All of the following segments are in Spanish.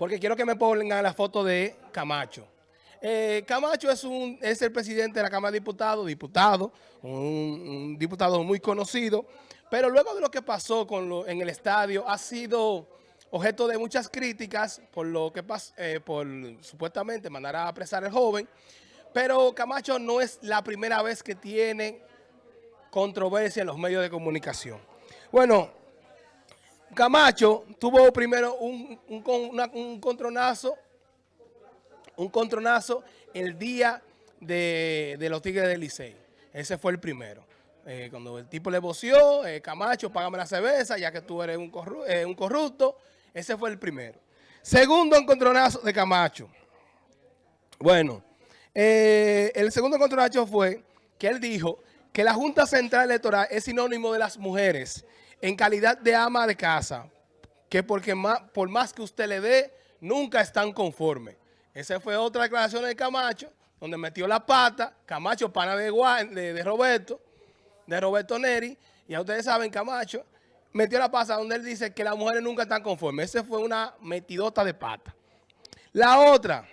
porque quiero que me pongan la foto de Camacho. Eh, Camacho es, el presidente de la Cámara de Diputados, diputado, un, diputado muy conocido, pero luego de lo que pasó con lo, en el estadio ha sido objeto de muchas críticas por lo que pasó, eh, por supuestamente mandar a apresar al joven, pero Camacho no es la primera vez que tiene controversia en los medios de comunicación. Bueno, Camacho tuvo primero un, un, contronazo, un contronazo el día de, los Tigres del Licey. Ese fue el primero. Eh, cuando el tipo le voció, eh, Camacho, págame la cerveza, ya que tú eres un, eh, un corrupto. Ese fue el primero. Segundo encontronazo de Camacho. Bueno, el segundo encontronazo fue que él dijo que la Junta Central Electoral es sinónimo de las mujeres en calidad de ama de casa, que porque por más que usted le dé, nunca están conformes. Esa fue otra declaración de Camacho, donde metió la pata, Camacho, pana de, de, Roberto, de Roberto Neri, ya ustedes saben, Camacho, metió la pata donde él dice que las mujeres nunca están conformes. Esa fue una metidota de pata. La otra,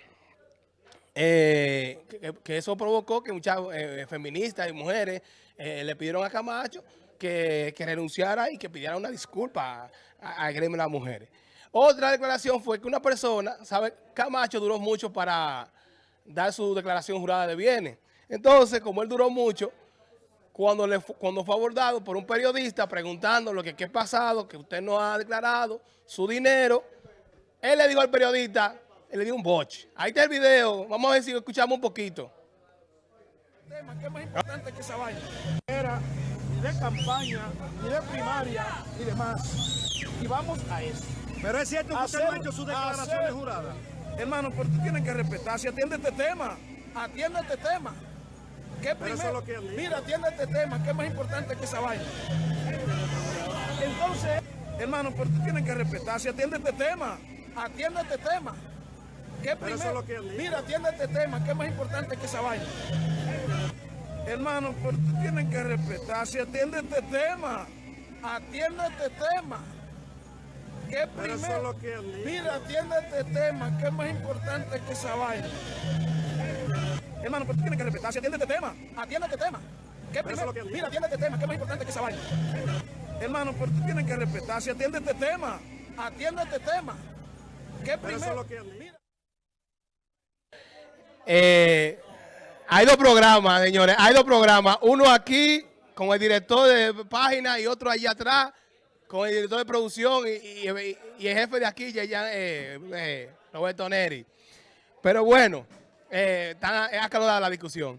eh, que, eso provocó que muchas eh, feministas y mujeres eh, le pidieron a Camacho que, renunciara y que pidiera una disculpa al gremio de las mujeres. Otra declaración fue que una persona, ¿sabe? Camacho duró mucho para dar su declaración jurada de bienes. Entonces, como él duró mucho, cuando, le, cuando fue abordado por un periodista preguntando lo que qué ha pasado, que usted no ha declarado su dinero, él le dijo al periodista, él le dio un boche. Ahí está el video, vamos a ver si escuchamos un poquito. ¿Qué más importante que esa vaina? Era de campaña, ni de primaria, ni demás. Y vamos a eso. Pero es cierto que usted no ha hecho su declaración de jurada. Hermano, pero tú tienes que respetar. Si atiende este tema, atiende este tema. ¿Qué primero? Mira, atiende este tema, ¿qué es más importante que esa vaina? Entonces, hermano, pero tú tienes que respetar. Si atiende este tema, atiende este tema. ¿Qué primero? Mira, atiende este tema, ¿qué es más importante que esa vaina? Hermano, pero tienen que respetar. Si atiende este tema, atiende este tema. ¿Qué primero? Mira, atiende este tema, que es más importante que esa vaina. Hermano, pero tienen que respetar. Si atiende este tema, atiende este tema. ¿Qué primero? Mira, atiende este tema, que es más importante que esa vaina. Hermano, pero tienen que respetar. Si atiende este tema, atiende este tema. ¿Qué primero? Mira. Eh, hay dos programas, señores. Hay dos programas. Uno aquí con el director de página y otro allá atrás con el director de producción y, el jefe de aquí, ya, eh, eh, Roberto Neri. Pero bueno, eh, está, es acalorada la discusión.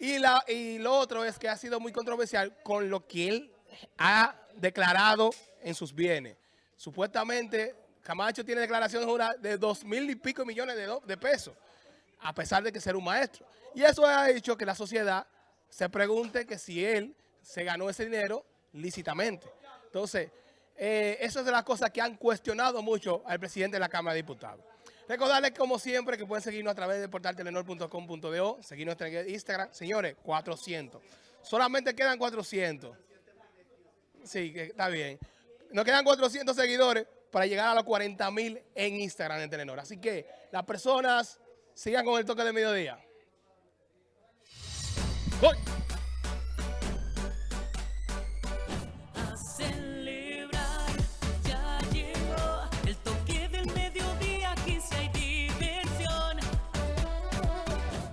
Y, la, y lo otro es que ha sido muy controversial con lo que él ha declarado en sus bienes. Supuestamente, Camacho tiene declaraciones de dos mil y pico millones de pesos a pesar de que ser un maestro. Y eso ha hecho que la sociedad se pregunte que si él se ganó ese dinero lícitamente. Entonces, eh, eso es de las cosas que han cuestionado mucho al presidente de la Cámara de Diputados. Recordarles, como siempre, que pueden seguirnos a través de portaltelenor.com.do, seguir nuestro Instagram. Señores, 400. Solamente quedan 400. Sí, está bien. Nos quedan 400 seguidores para llegar a los 40 mil en Instagram de Telenor. Así que las personas Sigan con el toque de mediodía.